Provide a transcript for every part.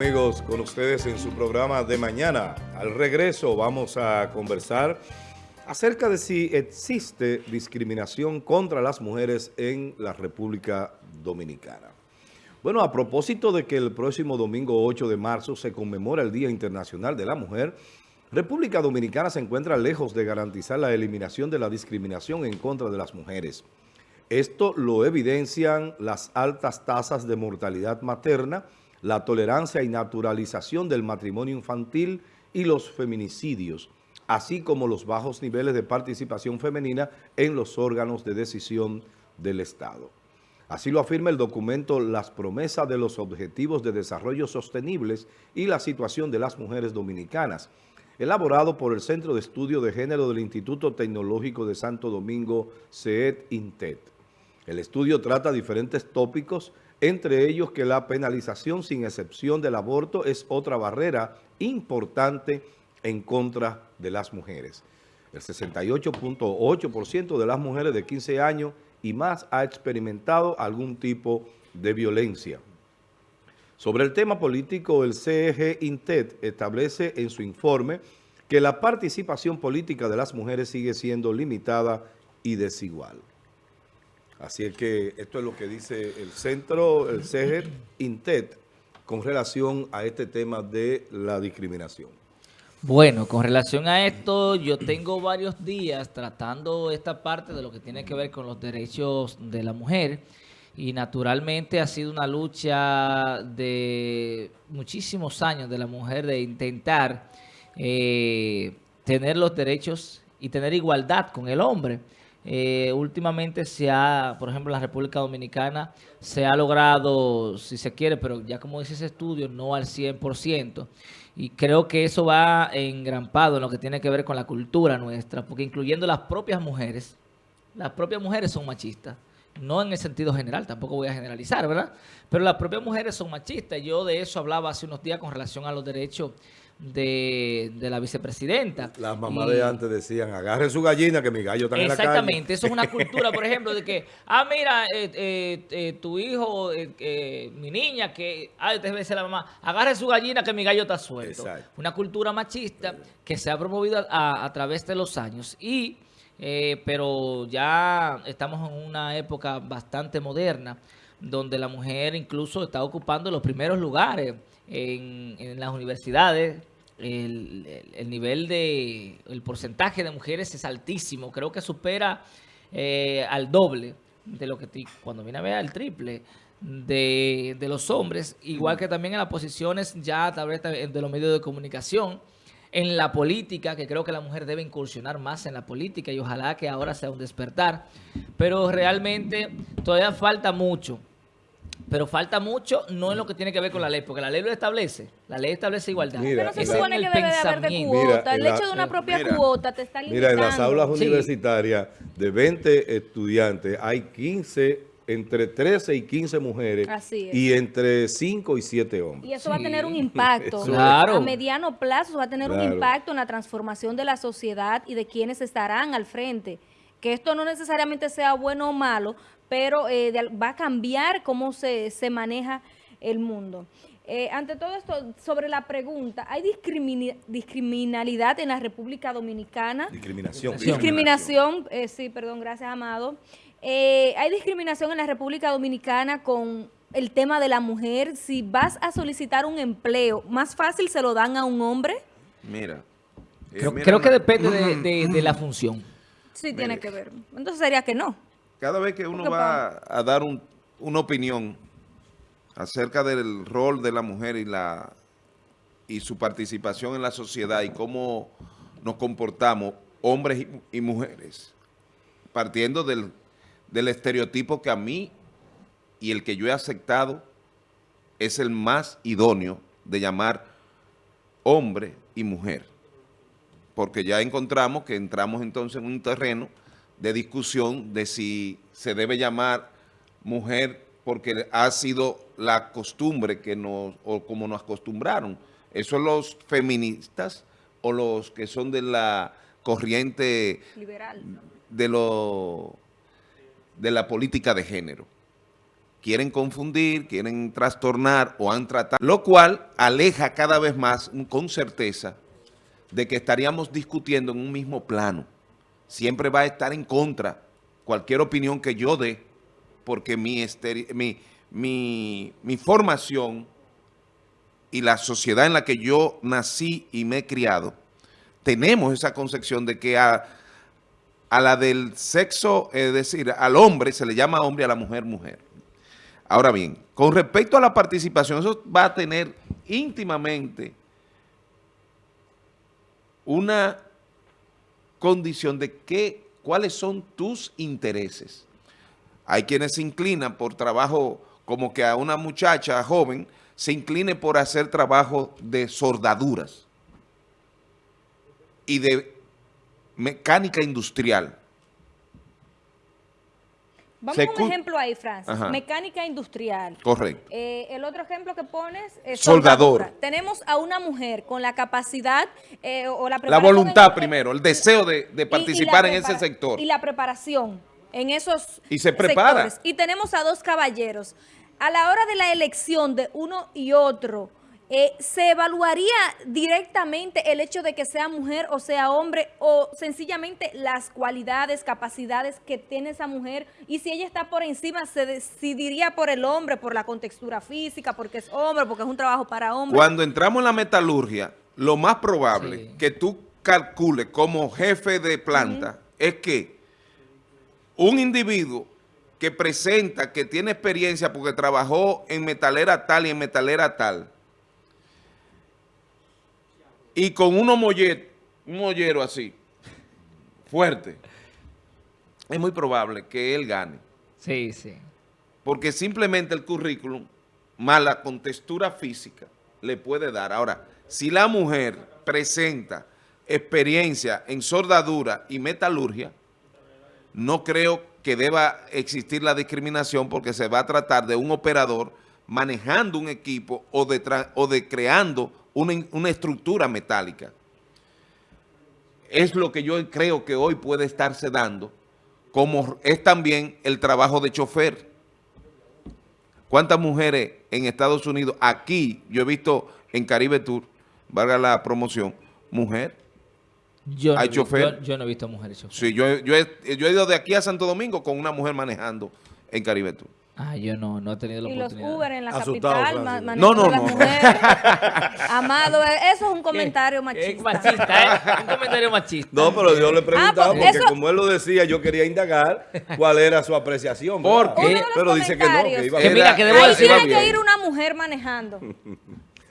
Amigos, con ustedes en su programa de mañana. Al regreso vamos a conversar acerca de si existe discriminación contra las mujeres en la República Dominicana. Bueno, a propósito de que el próximo domingo 8 de marzo se conmemora el Día Internacional de la Mujer, República Dominicana se encuentra lejos de garantizar la eliminación de la discriminación en contra de las mujeres. Esto lo evidencian las altas tasas de mortalidad materna, la tolerancia y naturalización del matrimonio infantil y los feminicidios, así como los bajos niveles de participación femenina en los órganos de decisión del Estado. Así lo afirma el documento Las promesas de los objetivos de desarrollo sostenibles y la situación de las mujeres dominicanas, elaborado por el Centro de Estudio de Género del Instituto Tecnológico de Santo Domingo, CET-INTET. El estudio trata diferentes tópicos entre ellos que la penalización sin excepción del aborto es otra barrera importante en contra de las mujeres. El 68.8% de las mujeres de 15 años y más ha experimentado algún tipo de violencia. Sobre el tema político, el CEG Intet establece en su informe que la participación política de las mujeres sigue siendo limitada y desigual. Así es que esto es lo que dice el centro, el CEGER INTET, con relación a este tema de la discriminación. Bueno, con relación a esto, yo tengo varios días tratando esta parte de lo que tiene que ver con los derechos de la mujer y naturalmente ha sido una lucha de muchísimos años de la mujer de intentar eh, tener los derechos y tener igualdad con el hombre. Eh, últimamente se ha, por ejemplo, en la República Dominicana se ha logrado, si se quiere, pero ya como dice ese estudio, no al 100%. Y creo que eso va engrampado en lo que tiene que ver con la cultura nuestra, porque incluyendo las propias mujeres, las propias mujeres son machistas. No en el sentido general, tampoco voy a generalizar, ¿verdad? Pero las propias mujeres son machistas. Yo de eso hablaba hace unos días con relación a los derechos de, la vicepresidenta. Las mamás de antes decían, agarren su gallina que mi gallo está en la calle. Exactamente, eso es una cultura, por ejemplo, de que, ah, mira, eh, eh, eh, tu hijo, mi niña, que, ah, te dice la mamá, agarre su gallina que mi gallo está suelto. Una cultura machista que se ha promovido a, a través de los años y... pero ya estamos en una época bastante moderna donde la mujer incluso está ocupando los primeros lugares en, las universidades, el, nivel de, el porcentaje de mujeres es altísimo. Creo que supera eh, al doble de lo que cuando viene a ver al triple de, los hombres, igual que también en las posiciones ya a través de los medios de comunicación, en la política, que creo que la mujer debe incursionar más en la política y ojalá que ahora sea un despertar, pero realmente todavía falta mucho pero falta mucho, no en lo que tiene que ver con la ley, porque la ley lo establece. La ley establece igualdad. pero se supone que debe de haber de cuota. el hecho de una propia cuota te está limitando. Mira, en las aulas universitarias de 20 estudiantes hay 15 entre 13 y 15 mujeres y entre 5 y 7 hombres. Y eso va a tener un impacto. A mediano plazo va a tener un impacto en la transformación de la sociedad y de quienes estarán al frente. Que esto no necesariamente sea bueno o malo, pero eh, va a cambiar cómo se, se maneja el mundo. Eh, ante todo esto, sobre la pregunta, ¿hay discriminalidad en la República Dominicana? Discriminación. Discriminación, eh, sí, perdón, gracias, Amado. ¿Hay discriminación en la República Dominicana con el tema de la mujer? Si vas a solicitar un empleo, ¿más fácil se lo dan a un hombre? Mira. creo, que depende de, de la función. Sí, tiene que ver. Entonces sería que no cada vez que uno va a dar una opinión acerca del rol de la mujer y la y su participación en la sociedad y cómo nos comportamos hombres y, mujeres, partiendo del, del estereotipo que a mí y el que yo he aceptado es el más idóneo de llamar hombre y mujer. Porque ya encontramos que entramos entonces en un terreno de discusión de si se debe llamar mujer porque ha sido la costumbre que nos, o como nos acostumbraron. Eso los feministas o los que son de la corriente liberal de lo de la política de género. quieren confundir, quieren trastornar o han tratado, lo cual aleja cada vez más con certeza de que estaríamos discutiendo en un mismo plano. Siempre va a estar en contra cualquier opinión que yo dé, porque mi, mi, mi, mi formación y la sociedad en la que yo nací y me he criado, tenemos esa concepción de que a, a la del sexo, es decir, al hombre se le llama hombre, a la mujer, mujer. Ahora bien, con respecto a la participación, eso va a tener íntimamente una condición de qué, cuáles son tus intereses. Hay quienes se inclinan por trabajo, como que a una muchacha joven se incline por hacer trabajo de sordaduras y de mecánica industrial. Vamos a un ejemplo ahí, Francis. Mecánica industrial. Correcto. Eh, el otro ejemplo que pones es soldador. Tenemos a una mujer con la capacidad eh, o la La voluntad primero, el deseo de, participar en ese sector. Y la preparación en esos Y se prepara. Y tenemos a dos caballeros. A la hora de la elección de uno y otro, eh, ¿se evaluaría directamente el hecho de que sea mujer o sea hombre o sencillamente las cualidades, capacidades que tiene esa mujer? Y si ella está por encima, ¿se decidiría por el hombre, por la contextura física, porque es hombre, porque es un trabajo para hombre? Cuando entramos en la metalurgia, lo más probable que tú calcules como jefe de planta es que un individuo que presenta, que tiene experiencia porque trabajó en metalera tal y en metalera tal, y con unos mollet, un mollero así, fuerte, es muy probable que él gane. Sí, sí. Porque simplemente el currículum, más la contextura física, le puede dar. Ahora, si la mujer presenta experiencia en soldadura y metalurgia, no creo que deba existir la discriminación porque se va a tratar de un operador manejando un equipo o de, o de creando una, estructura metálica. Es lo que yo creo que hoy puede estarse dando, como es también el trabajo de chofer. ¿Cuántas mujeres en Estados Unidos, aquí, yo he visto en Caribe Tour, valga la promoción, mujer, yo hay chofer. Yo, no he visto mujeres chofer. Sí, yo, yo, he, yo he ido de aquí a Santo Domingo con una mujer manejando en Caribe Tour. Ah, yo no, no he tenido la oportunidad. Y los Uber en la capital, no, no, no. Amado, eso es un comentario machista. Es machista, ¿eh? Un comentario machista. No, pero yo le preguntaba ah, pues porque como él lo decía, yo quería indagar cuál era su apreciación. ¿Por qué? Pero dice que no, que iba a... mira, que debo Ahí tiene que ir una mujer manejando.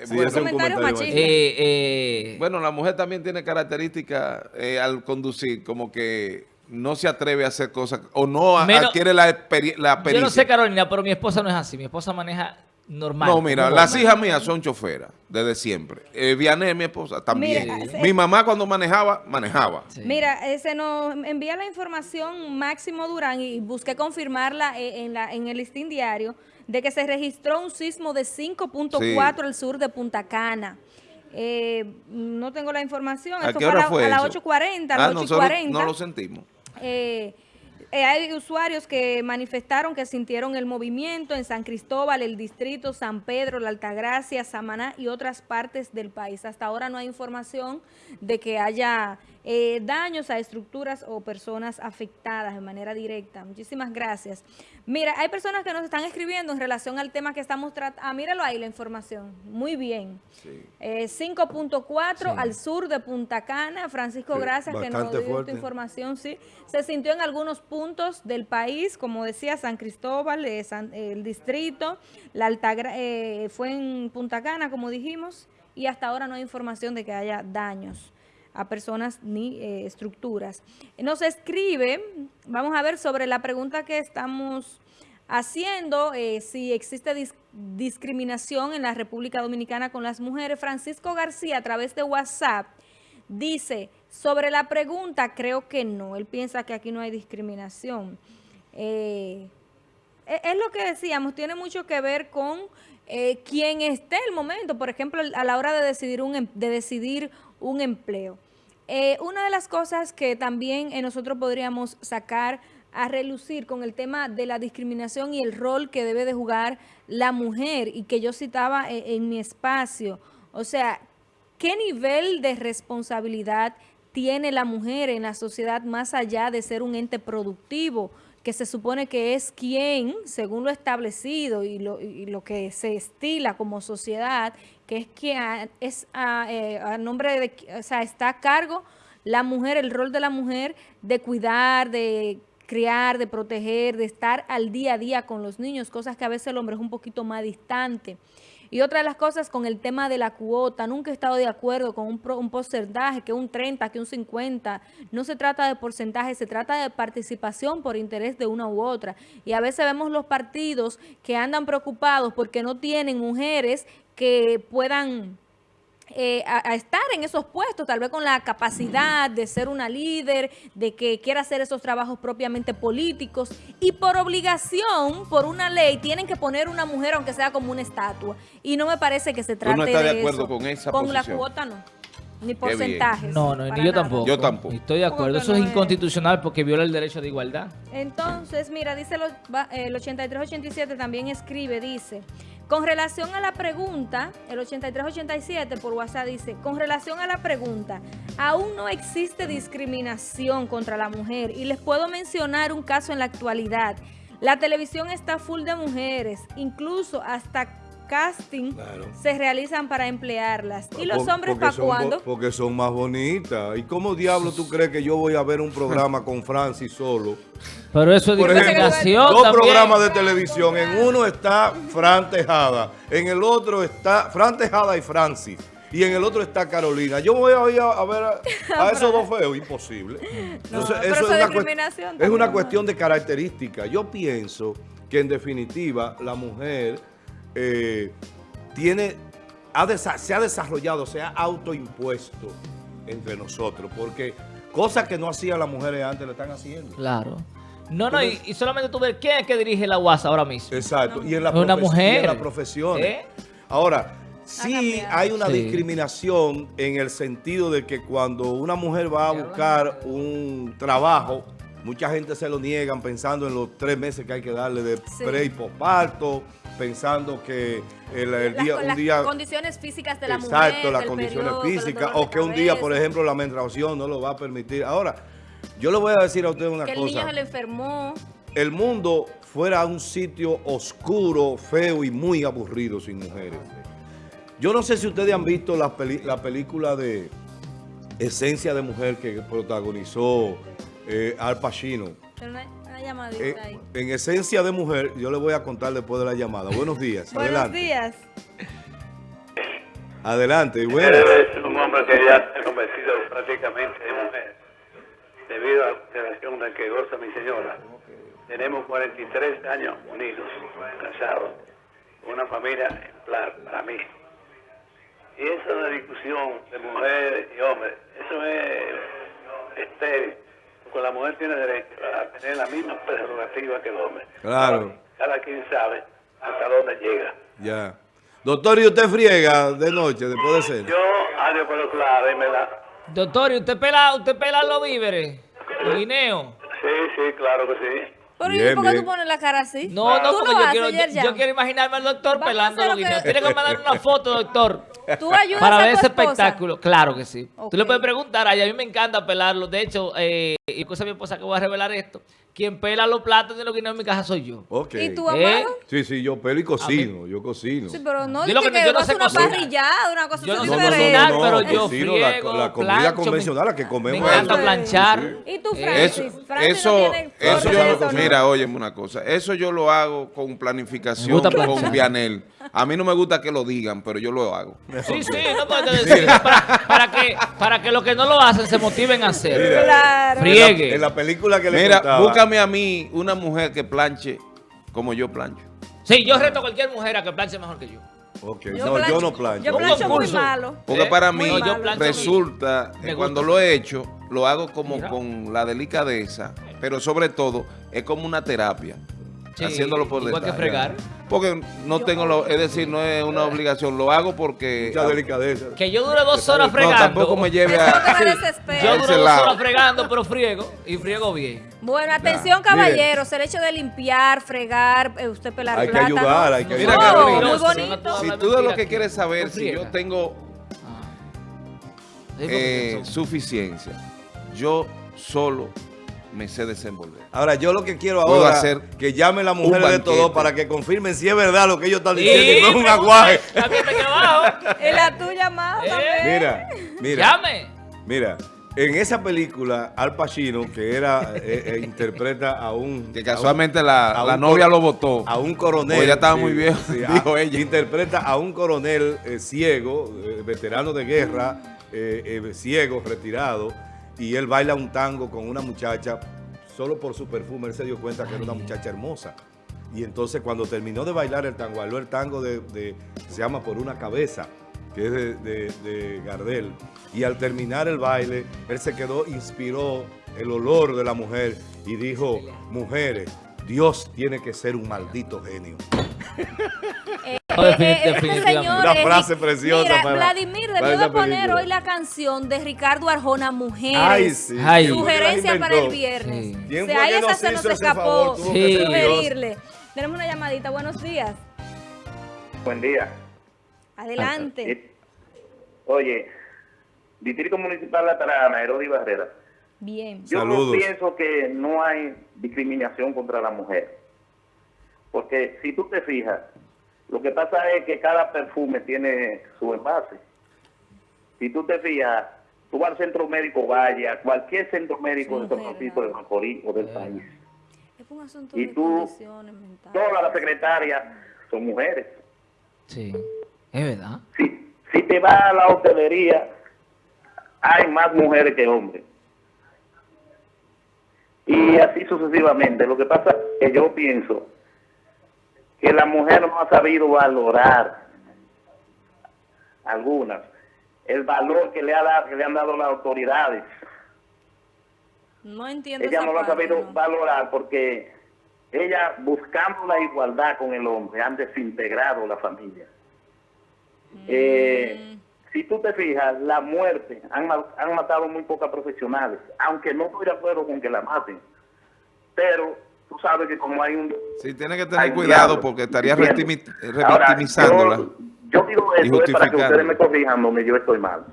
Sí, es un comentario machista. Eh, eh, bueno, la mujer también tiene características eh, al conducir, como que no se atreve a hacer cosas o no adquiere la, la Yo no sé, Carolina, pero mi esposa no es así. Mi esposa maneja normal. No, mira, las hijas mías son choferas desde siempre. Eh, Vianey, mi esposa, también. mi mamá cuando manejaba, manejaba. Mira, eh, se nos envía la información Máximo Durán y busqué confirmarla eh, en, la, en el listín diario de que se registró un sismo de 5.4 al sur de Punta Cana. Eh, no tengo la información. ¿A qué hora fue A las 8.40, a las 8.40. Ah, no lo sentimos. Eh, eh, hay usuarios que manifestaron que sintieron el movimiento en San Cristóbal, el distrito, San Pedro, la Altagracia, Samaná y otras partes del país. Hasta ahora no hay información de que haya eh, daños a estructuras o personas afectadas de manera directa. Muchísimas gracias. Mira, hay personas que nos están escribiendo en relación al tema que estamos tratando. Ah, míralo ahí la información. Muy bien. 5.4 eh, al sur de Punta Cana. Francisco, gracias que nos dio tu información. Sí, se sintió en algunos puntos del país, como decía, San Cristóbal, eh, el distrito, la Altagra fue en Punta Cana, como dijimos, y hasta ahora no hay información de que haya daños a personas ni eh, estructuras. Nos escribe, vamos a ver sobre la pregunta que estamos haciendo, eh, si existe discriminación en la República Dominicana con las mujeres. Francisco García, a través de WhatsApp, dice, sobre la pregunta, creo que no. Él piensa que aquí no hay discriminación. Eh, e, es lo que decíamos, tiene mucho que ver con eh, esté el momento, por ejemplo, a la hora de decidir un, em, de decidir un empleo. Eh, una de las cosas que también eh, nosotros podríamos sacar a relucir con el tema de la discriminación y el rol que debe de jugar la mujer y que yo citaba en, en mi espacio. O sea, ¿qué nivel de responsabilidad tiene la mujer en la sociedad más allá de ser un ente productivo? Que se supone que es quien, según lo establecido y lo, y lo que se estila como sociedad, que es quien es a, eh, a, nombre de, o sea, está a cargo la mujer, el rol de la mujer de cuidar, de criar, de proteger, de estar al día a día con los niños, cosas que a veces el hombre es un poquito más distante. Y otra de las cosas con el tema de la cuota, nunca he estado de acuerdo con un, un porcentaje, que un 30, que un 50. No se trata de porcentaje, se trata de participación por interés de una u otra. Y a veces vemos los partidos que andan preocupados porque no tienen mujeres que puedan eh, a, a, estar en esos puestos, tal vez con la capacidad de ser una líder, de que quiera hacer esos trabajos propiamente políticos y por obligación, por una ley, tienen que poner una mujer aunque sea como una estatua. Y no me parece que se trate ¿Tú no estás de, de acuerdo eso. con esa Con posición? la cuota no. Ni porcentajes. No, no, ni yo nada. tampoco. Yo tampoco. Estoy de acuerdo. Eso no es es? inconstitucional porque viola el derecho de igualdad. Entonces, mira, dice lo- va- el 8387 también escribe, dice, con relación a la pregunta, el 8387 por WhatsApp dice, con relación a la pregunta, aún no existe discriminación contra la mujer y les puedo mencionar un caso en la actualidad. La televisión está full de mujeres, incluso hasta casting Claro. se realizan para emplearlas. ¿Y los Por- hombres para cuándo? Porque son más bonitas. ¿Y cómo diablo tú crees que yo voy a ver un programa con Francis solo? Pero eso es Por ejemplo, discriminación dos programas de televisión. En uno está Fran Tejada, en el otro está Fran Tejada y Francis. Y en el otro está Carolina. Yo voy a ir a, a ver a, a esos dos feos, imposible. No, Entonces, pero eso es una Es una cuestión de característica. Yo pienso que en definitiva la mujer eh, tiene, ha se ha desarrollado, se ha autoimpuesto entre nosotros, porque cosas que no hacían las mujeres antes le están haciendo. Claro. No, no, y, y solamente tú ves quién es que dirige la UAS ahora mismo. Exacto. Y en la, Una mujer. y en la profesión. ¿Eh? Ahora, sí hay una Sí. discriminación en el sentido de que cuando una mujer va a buscar un trabajo, mucha gente se lo niegan pensando en los tres meses que hay que darle de Sí. pre y posparto, pensando que el, el Las- día, las día... condiciones físicas de la mujer. Exacto, las condiciones periodo, físicas, o que un día, por ejemplo, la menstruación no lo va a permitir. Ahora, yo le voy a decir a usted una Que el niño cosa. se le enfermó. El mundo fuera un sitio oscuro, feo y muy aburrido sin mujeres. Yo no sé si ustedes han visto la, peli- la película de Esencia de Mujer que protagonizó eh, Al Pacino. Una, llamadita Eh, ahí. en Esencia de Mujer, yo le voy a contar después de la llamada. Buenos días, Buenos adelante. días. Adelante, y buenas. Él es un hombre que ya está convencido prácticamente de mujer, debido a la relación de que goza mi señora. Tenemos 43 años unidos, casados, una familia ejemplar para mí. Y esa es la discusión de mujer y hombre, eso es estéril, la mujer tiene derecho a tener la misma prerrogativa que el hombre. Claro. Cada quien sabe hasta dónde llega. Ya. Doctor, ¿y usted friega de noche después de cena? Yo, algo pero claro, y me la... Doctor, ¿y usted pela, usted pela los víveres? ¿Los guineos? Sí, sí, claro que sí. Pero Bien, ¿y por qué bien. tú pones la cara así? No, no, ¿Tú porque yo haces, quiero, yo, yo quiero imaginarme al doctor Vamos pelando los lo que- guineos. Tiene que mandar una foto, doctor. ¿Tú ayudas Para a ver tu ese esposa? espectáculo. Claro que sí. Tú le puedes preguntar a ella. A mí me encanta pelarlo. De hecho, eh, y cosa mi esposa que voy a revelar esto. Quien pela los platos de los guineos en mi casa soy yo. Ok. ¿Y tú, ¿Eh? amado? Sí, sí, yo pelo y cocino, yo cocino. Sí, pero no Yo lo dice que no- que, yo no vas sé una cocinar. parrillada, una cosa Yo no No, no, no, cocinar, no, pero yo cocino la, friego, la comida plancho, convencional, la que Me comemos. encanta aquí. planchar. ¿Y tú, Eh, Francis? Eso, Francis yo eso, ¿no? Mira, óyeme una cosa, eso yo lo hago con planificación, con. Vianel. A mí no me gusta que lo digan, pero yo lo hago. Sí, sí, no puedo decir. Para, para que, para que los que no lo hacen se motiven a hacerlo. Claro. Friegue. En la película que le Mira, contaba, búscame a mí una mujer que planche como yo plancho. Sí, yo reto a cualquier mujer a que planche mejor que yo. Ok, Yo no, plancho- yo no plancho. Yo Un plancho muy concurso. malo. Porque ¿Eh? para mí No, resulta que cuando lo he hecho, lo hago como Mira. con la delicadeza, pero sobre todo es como una terapia. haciéndolo por igual que fregar. Porque no tengo, lo, es decir, no es una obligación, lo hago porque... Mucha delicadeza. Que yo dure dos horas fregando. No, tampoco me lleve a... yo duro dos horas fregando, pero friego, y friego bien. Bueno, atención caballeros, el hecho de limpiar, fregar, eh, usted pelar Hay que ayudar, hay que ayudar. No, muy bonito. Si tú de lo que quieres saber, si yo tengo ah. eh, suficiencia, yo solo me sé desenvolver. Ahora, yo lo que quiero ahora hacer que llame la mujer de todo para que confirmen si es verdad lo que ellos están diciendo y no es un aguaje. Y la tuya más eh. Mira, mira. Llame. Mira, en esa película, Al Pacino, que era eh, eh, interpreta a un... Que casualmente la, novia lo votó. A un coronel. ya estaba muy viejo, dijo ella. Interpreta a un coronel ciego, veterano de guerra, ciego, retirado, y él baila un tango con una muchacha, solo por su perfume, él se dio cuenta que era una muchacha hermosa. Y entonces cuando terminó de bailar el tango, bailó el tango de, se llama Por una cabeza, que es de, de, Gardel. Y al terminar el baile, él se quedó, inspiró el olor de la mujer y dijo, mujeres, Dios tiene que ser un maldito genio. Eh Una frase preciosa. Mira, Vladimir debió de poner hoy la canción de Ricardo Arjona, Mujeres. Ay, sí. Sugerencia para el viernes. Sí. Si ahí esa se nos escapó sí. sugerirle. Tenemos una llamadita. Buenos días. Buen día. Adelante. Eh, oye, Distrito Municipal La Tarana, Herodi Barrera. Bien. Yo pienso que no hay discriminación contra la mujer. Porque si tú te fijas, lo que pasa es que cada perfume tiene su envase. Si tú te fijas, tú vas al centro médico vaya, cualquier centro médico de San Francisco de Macorís o del país. Es un asunto y tú, todas las secretarias son mujeres. Sí, es verdad. Si, si te vas a la hotelería, hay más mujeres que hombres. Y así sucesivamente. Lo que pasa es que yo pienso que la mujer no ha sabido valorar algunas, el valor que le, ha dado, que le han dado las autoridades. No entiendo Ella no lo ha sabido valorar porque ella buscando la igualdad con el hombre han desintegrado la familia. Mm. Eh, si tú te fijas, la muerte, han, han matado muy pocas profesionales, aunque no estoy de acuerdo con que la maten, pero tú sabes que como hay un... Sí, tiene que tener cuidado porque estaría revictimizándola. Yo, digo esto es para que ustedes me corrijan donde yo estoy mal.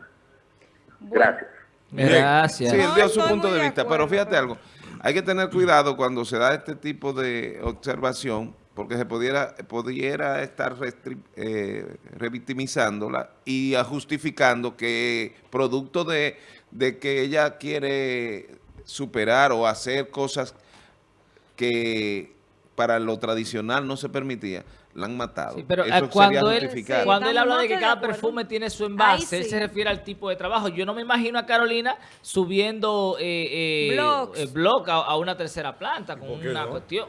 Gracias. Gracias. Sí, él dio su punto de vista, pero fíjate algo. Hay que tener cuidado cuando se da este tipo de observación porque se pudiera, pudiera estar eh, revictimizándola y justificando que producto de, de que ella quiere superar o hacer cosas que para lo tradicional no se permitía, la han matado. pero eh, cuando, él, cuando él habla de que cada perfume tiene su envase, él se refiere al tipo de trabajo. Yo no me imagino a Carolina subiendo eh, eh, blog a, una tercera planta con una cuestión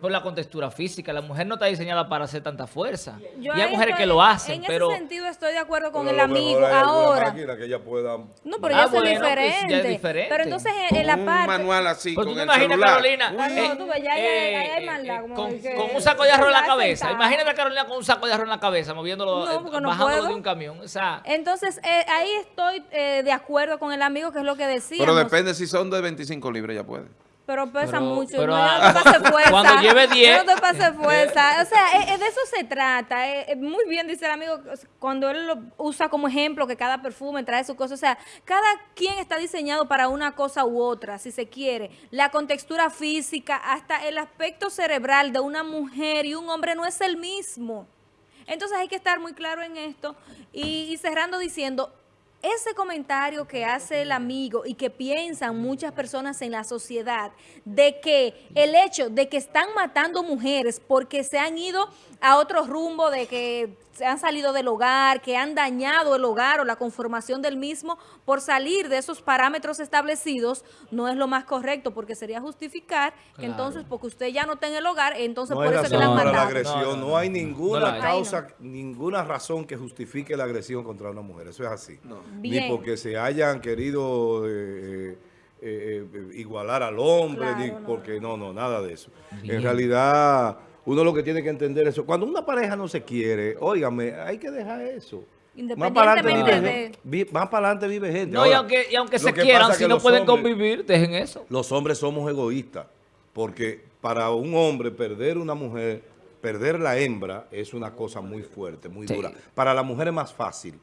por la contextura física. La mujer no está diseñada para hacer tanta fuerza. y hay mujeres que lo hacen, en pero... En ese sentido estoy de acuerdo con el amigo. Ahora... Que ella pueda... No, pero ah, ya, es diferente. Pero entonces en, la parte... un manual así pues con tú te imaginas Carolina... Ah, no, tú ves, ya hay, maldad. con, un saco de arroz en la cabeza. Imagínate a Carolina con un saco de arroz en la cabeza, moviéndolo, no, bajándolo de un camión. O sea, entonces, eh, ahí estoy eh, de acuerdo con el amigo, que es lo que decía. Pero depende si son de 25 libras, ya puede. Pero pesa mucho. Pero, no, no te pase fuerza. Cuando lleve 10. No te pase fuerza. O sea, de eso se trata. muy bien, dice el amigo, cuando él lo usa como ejemplo, que cada perfume trae su cosa. O sea, cada quien está diseñado para una cosa u otra, si se quiere. La contextura física, hasta el aspecto cerebral de una mujer y un hombre no es el mismo. Entonces hay que estar muy claro en esto. y cerrando diciendo, ese comentario que hace el amigo y que piensan muchas personas en la sociedad de que el hecho de que están matando mujeres porque se han ido a otro rumbo, de que se han salido del hogar, que han dañado el hogar o la conformación del mismo por salir de esos parámetros establecidos, no es lo más correcto porque sería justificar que entonces porque usted ya no está en el hogar, entonces por eso que la han matado. La agresión. No, hay ninguna causa, ninguna razón que justifique la agresión contra una mujer. Eso es así. Ni porque se hayan querido... Eh, eh, eh, igualar al hombre, porque no, no, nada de eso. En realidad, uno lo que tiene que entender eso. Cuando una pareja no se quiere, óigame, hay que dejar eso. Más para adelante vive, más para adelante vive gente. No, y aunque, y aunque se quieran, si no pueden convivir, dejen eso. Los hombres somos egoístas, porque para un hombre perder una mujer, perder la hembra, es una cosa muy fuerte, muy dura. Para la mujer es más fácil.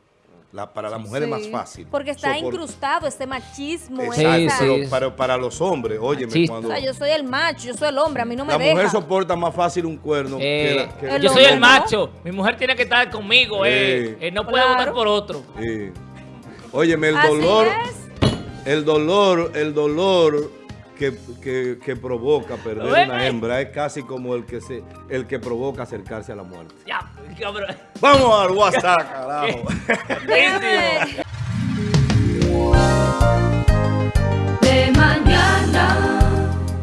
La, para la mujer es más fácil. Porque está incrustado este machismo. Pero para, los hombres, oye, cuando... O sea, yo soy el macho, yo soy el hombre, a mí no me La mujer soporta más fácil un cuerno eh, Yo soy el macho, mi mujer tiene que estar conmigo, eh. eh no puede votar por otro. Óyeme, el dolor... El dolor, el dolor que, que, provoca perder una hembra es casi como el que se el que provoca acercarse a la muerte. Vamos al WhatsApp, carajo. De mañana.